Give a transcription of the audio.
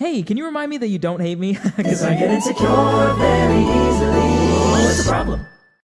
Hey, can you remind me that you don't hate me? Because I get insecure very easily. Oh, what's the problem?